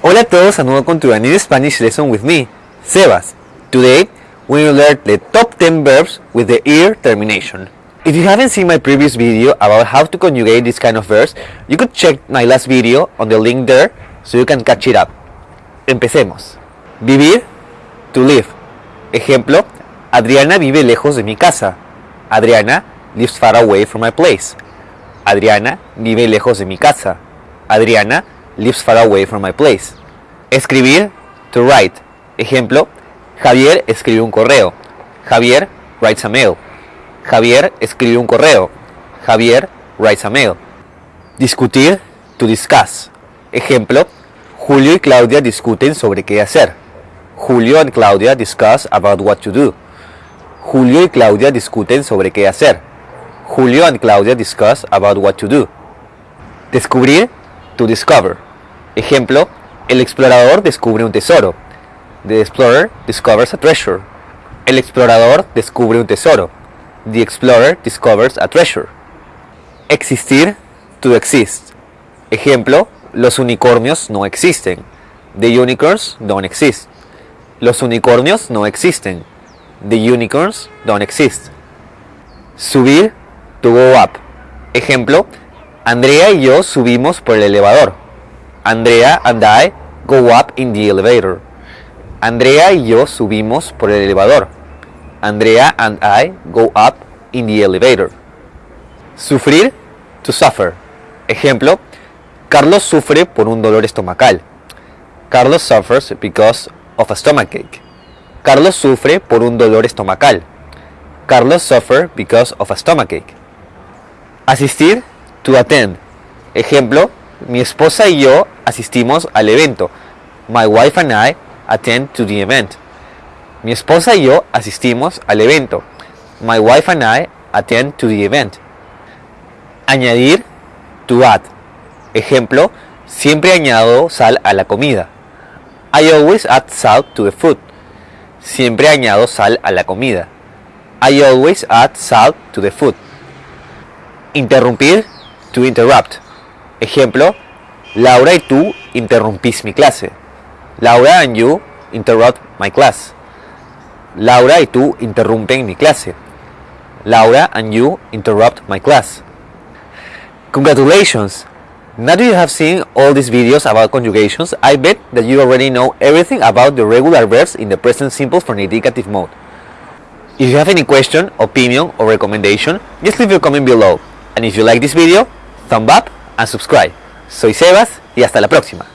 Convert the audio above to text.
Hola a todos and welcome to a new Spanish lesson with me, Sebas. Today, we will learn the top 10 verbs with the ear termination. If you haven't seen my previous video about how to conjugate this kind of verbs, you could check my last video on the link there so you can catch it up. Empecemos. Vivir, to live. Ejemplo, Adriana vive lejos de mi casa. Adriana lives far away from my place. Adriana vive lejos de mi casa. Adriana lives far away from my place. Escribir, to write. Ejemplo, Javier escribe un correo. Javier writes a mail. Javier escribe un correo. Javier writes a mail. Discutir, to discuss. Ejemplo, Julio y Claudia discuten sobre qué hacer. Julio and Claudia discuss about what to do. Julio y Claudia discuten sobre qué hacer. Julio and Claudia discuss about what to do. Descubrir, to discover. Ejemplo, el explorador descubre un tesoro. The explorer discovers a treasure. El explorador descubre un tesoro. The explorer discovers a treasure. Existir, to exist. Ejemplo, los unicornios no existen. The unicorns don't exist. Los unicornios no existen. The unicorns don't exist. Subir, to go up. Ejemplo, Andrea y yo subimos por el elevador. Andrea and I go up in the elevator. Andrea y yo subimos por el elevador. Andrea and I go up in the elevator. Sufrir, to suffer. Ejemplo, Carlos sufre por un dolor estomacal. Carlos suffers because of a stomachache. Carlos sufre por un dolor estomacal. Carlos suffer because of a stomachache. Asistir, to attend. Ejemplo, mi esposa y yo asistimos al evento. My wife and I attend to the event. Mi esposa y yo asistimos al evento. My wife and I attend to the event. Añadir, to add. Ejemplo, siempre añado sal a la comida. I always add salt to the food. Siempre añado sal a la comida. I always add salt to the food. Interrumpir, to interrupt. Ejemplo, Laura y tú interrumpís mi clase. Laura and you interrupt my class. Laura y tú interrumpen mi clase. Laura and you interrupt my class. Congratulations! Now that you have seen all these videos about conjugations, I bet that you already know everything about the regular verbs in the present simple for indicative mode. If you have any question, opinion or recommendation, just leave your comment below. And if you like this video, thumb up and subscribe. Soy Sebas y hasta la próxima.